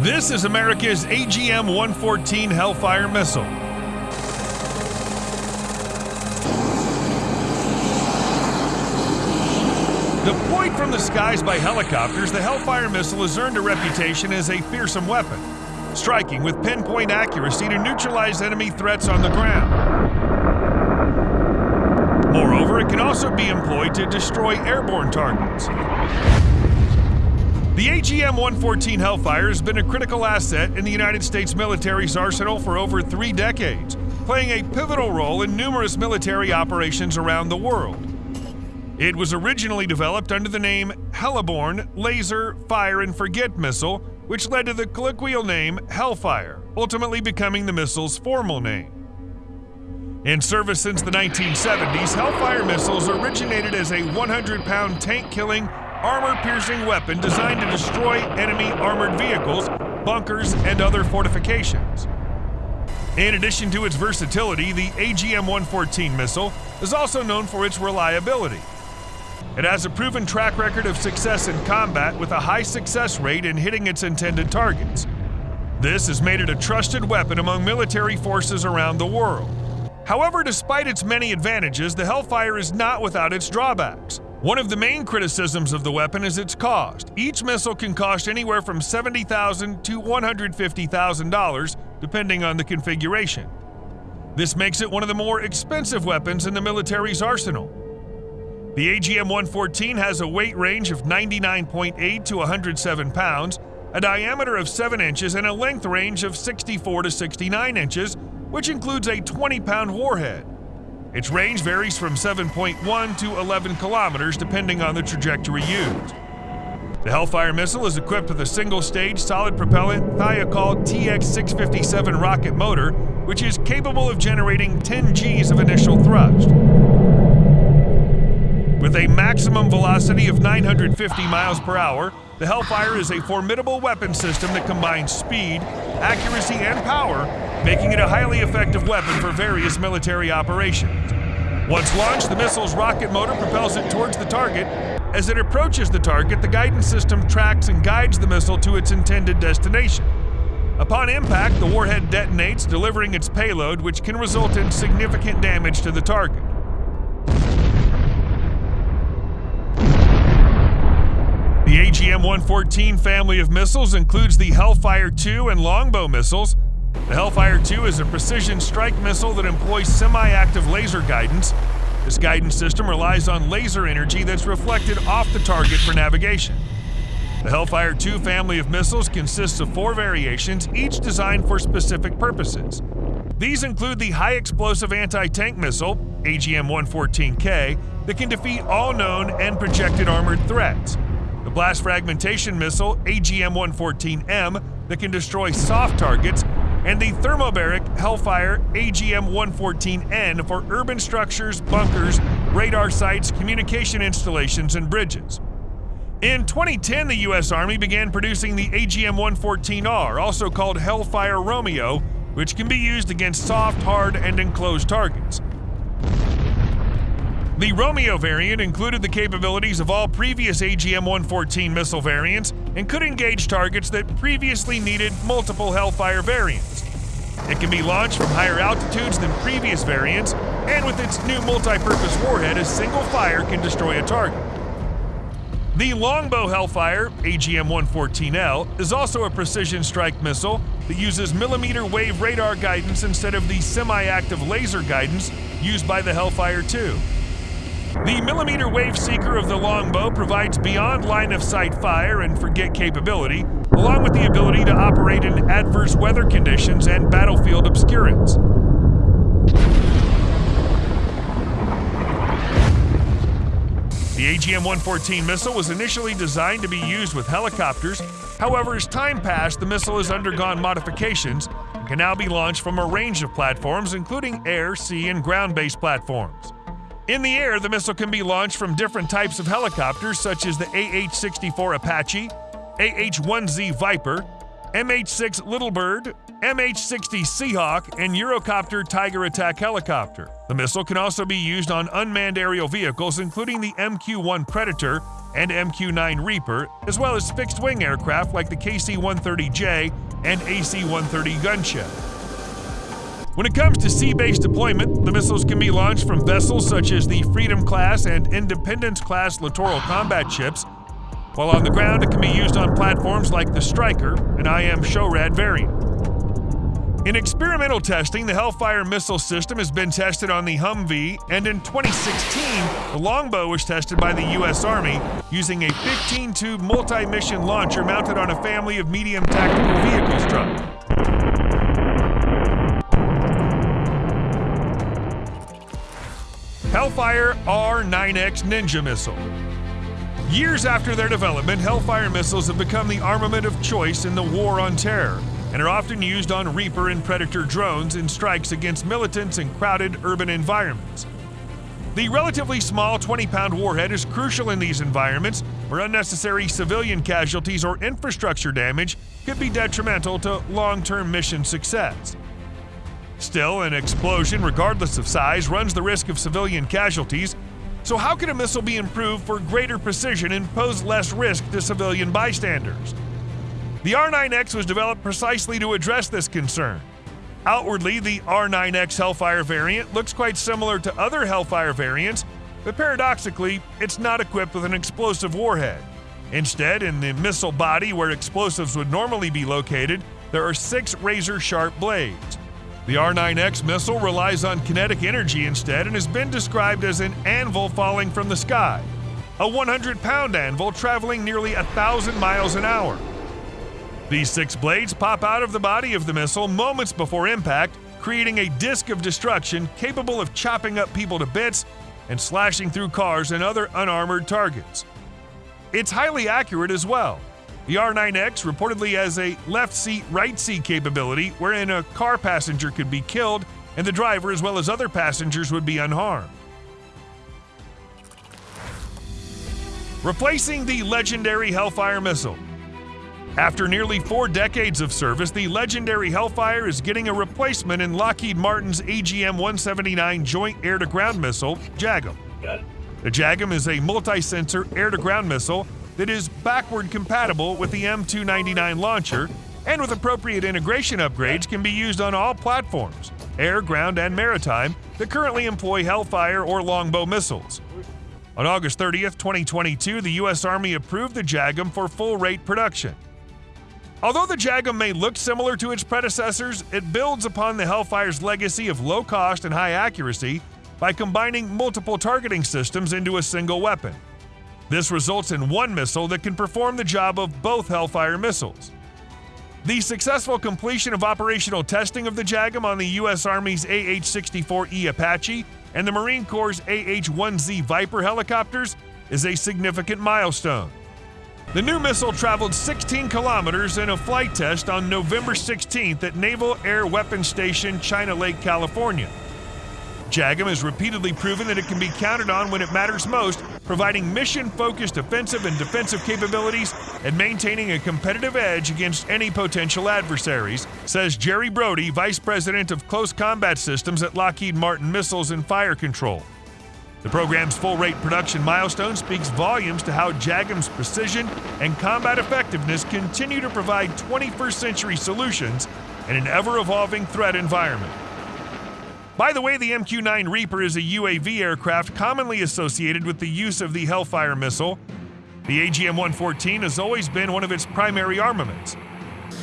This is America's AGM 114 Hellfire missile. Deployed from the skies by helicopters, the Hellfire missile has earned a reputation as a fearsome weapon, striking with pinpoint accuracy to neutralize enemy threats on the ground. Moreover, it can also be employed to destroy airborne targets. The AGM 114 Hellfire has been a critical asset in the United States military's arsenal for over three decades, playing a pivotal role in numerous military operations around the world. It was originally developed under the name Heliborne Laser Fire and Forget Missile, which led to the colloquial name Hellfire, ultimately becoming the missile's formal name. In service since the 1970s, Hellfire missiles originated as a 100 pound tank killing armor piercing weapon designed to destroy enemy armored vehicles, bunkers, and other fortifications. In addition to its versatility, the AGM 114 missile is also known for its reliability. It has a proven track record of success in combat with a high success rate in hitting its intended targets. This has made it a trusted weapon among military forces around the world. However, despite its many advantages, the Hellfire is not without its drawbacks. One of the main criticisms of the weapon is its cost. Each missile can cost anywhere from 70,000 to $150,000, depending on the configuration. This makes it one of the more expensive weapons in the military's arsenal. The AGM 114 has a weight range of 99.8 to 107 pounds, a diameter of 7 inches, and a length range of 64 to 69 inches, which includes a 20 pound warhead. Its range varies from 7.1 to 11 kilometers depending on the trajectory used. The Hellfire missile is equipped with a single-stage solid propellant Thiokol TX-657 rocket motor, which is capable of generating 10 Gs of initial thrust. With a maximum velocity of 950 miles per hour, the Hellfire is a formidable weapon system that combines speed, accuracy, and power making it a highly effective weapon for various military operations. Once launched, the missile's rocket motor propels it towards the target. As it approaches the target, the guidance system tracks and guides the missile to its intended destination. Upon impact, the warhead detonates, delivering its payload, which can result in significant damage to the target. The AGM 114 family of missiles includes the Hellfire 2 and Longbow missiles, the Hellfire 2 is a precision strike missile that employs semi-active laser guidance. This guidance system relies on laser energy that's reflected off the target for navigation. The Hellfire 2 family of missiles consists of four variations, each designed for specific purposes. These include the High Explosive Anti-Tank Missile, AGM-114K, that can defeat all known and projected armored threats. The Blast Fragmentation Missile, AGM-114M, that can destroy soft targets, and the thermobaric Hellfire AGM 114N for urban structures, bunkers, radar sites, communication installations, and bridges. In 2010, the U.S. Army began producing the AGM 114R, also called Hellfire Romeo, which can be used against soft, hard, and enclosed targets. The Romeo variant included the capabilities of all previous AGM 114 missile variants and could engage targets that previously needed multiple Hellfire variants. It can be launched from higher altitudes than previous variants, and with its new multi-purpose warhead, a single fire can destroy a target. The Longbow Hellfire, AGM-114L, is also a precision strike missile that uses millimeter wave radar guidance instead of the semi-active laser guidance used by the Hellfire 2. The millimeter wave seeker of the longbow provides beyond line of sight fire and forget capability, along with the ability to operate in adverse weather conditions and battlefield obscurants. The AGM-114 missile was initially designed to be used with helicopters. However, as time passed, the missile has undergone modifications and can now be launched from a range of platforms, including air, sea, and ground-based platforms. In the air, the missile can be launched from different types of helicopters such as the AH-64 Apache, AH-1Z Viper, MH 6 Little Bird, MH 60 Seahawk, and Eurocopter Tiger attack helicopter. The missile can also be used on unmanned aerial vehicles, including the MQ 1 Predator and MQ 9 Reaper, as well as fixed wing aircraft like the KC 130J and AC 130 gunship. When it comes to sea based deployment, the missiles can be launched from vessels such as the Freedom class and Independence class littoral combat ships while on the ground, it can be used on platforms like the Stryker, an IM SHORAD variant. In experimental testing, the Hellfire missile system has been tested on the Humvee, and in 2016, the Longbow was tested by the U.S. Army using a 15 tube multi mission launcher mounted on a family of medium tactical vehicles truck. Hellfire R9X Ninja Missile. Years after their development, Hellfire missiles have become the armament of choice in the war on terror and are often used on Reaper and Predator drones in strikes against militants in crowded urban environments. The relatively small 20 pound warhead is crucial in these environments where unnecessary civilian casualties or infrastructure damage could be detrimental to long term mission success. Still, an explosion, regardless of size, runs the risk of civilian casualties so, how can a missile be improved for greater precision and pose less risk to civilian bystanders? The R9X was developed precisely to address this concern. Outwardly, the R9X Hellfire variant looks quite similar to other Hellfire variants, but paradoxically, it's not equipped with an explosive warhead. Instead, in the missile body where explosives would normally be located, there are six razor sharp blades. The R9X missile relies on kinetic energy instead and has been described as an anvil falling from the sky, a 100 pound anvil traveling nearly a thousand miles an hour. These six blades pop out of the body of the missile moments before impact, creating a disk of destruction capable of chopping up people to bits and slashing through cars and other unarmored targets. It's highly accurate as well, the R9X reportedly has a left seat, right seat capability wherein a car passenger could be killed and the driver, as well as other passengers, would be unharmed. Replacing the legendary Hellfire missile. After nearly four decades of service, the legendary Hellfire is getting a replacement in Lockheed Martin's AGM 179 Joint Air to Ground Missile, JAGM. The JAGM is a multi sensor air to ground missile that is backward compatible with the M299 launcher and with appropriate integration upgrades can be used on all platforms, air, ground, and maritime, that currently employ Hellfire or Longbow missiles. On August 30th, 2022, the U.S. Army approved the JAGM for full rate production. Although the JAGM may look similar to its predecessors, it builds upon the Hellfire's legacy of low cost and high accuracy by combining multiple targeting systems into a single weapon. This results in one missile that can perform the job of both Hellfire missiles. The successful completion of operational testing of the JAGM on the U.S. Army's AH 64E Apache and the Marine Corps' AH 1Z Viper helicopters is a significant milestone. The new missile traveled 16 kilometers in a flight test on November 16th at Naval Air Weapons Station, China Lake, California. JAGM has repeatedly proven that it can be counted on when it matters most, providing mission focused offensive and defensive capabilities and maintaining a competitive edge against any potential adversaries, says Jerry Brody, Vice President of Close Combat Systems at Lockheed Martin Missiles and Fire Control. The program's full rate production milestone speaks volumes to how JAGM's precision and combat effectiveness continue to provide 21st century solutions in an ever evolving threat environment. By the way, the MQ 9 Reaper is a UAV aircraft commonly associated with the use of the Hellfire missile. The AGM 114 has always been one of its primary armaments.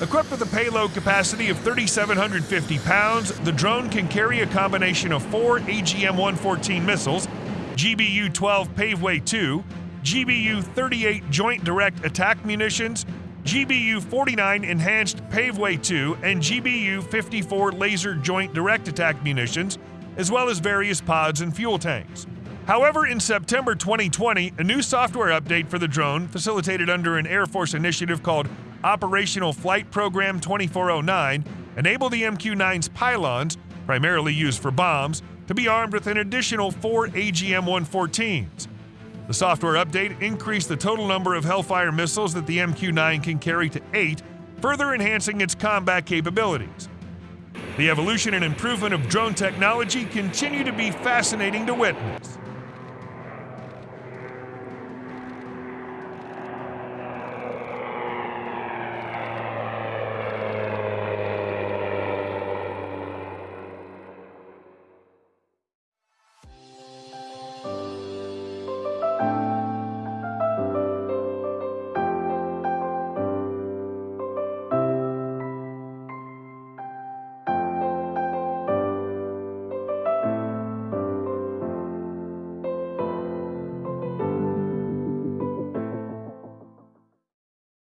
Equipped with a payload capacity of 3,750 pounds, the drone can carry a combination of four AGM 114 missiles, GBU 12 Paveway 2, GBU 38 Joint Direct Attack munitions, GBU 49 Enhanced Paveway 2, and GBU 54 Laser Joint Direct Attack munitions, as well as various pods and fuel tanks. However, in September 2020, a new software update for the drone, facilitated under an Air Force initiative called Operational Flight Program 2409, enabled the MQ 9's pylons, primarily used for bombs, to be armed with an additional four AGM 114s. The software update increased the total number of Hellfire missiles that the MQ 9 can carry to eight, further enhancing its combat capabilities. The evolution and improvement of drone technology continue to be fascinating to witness.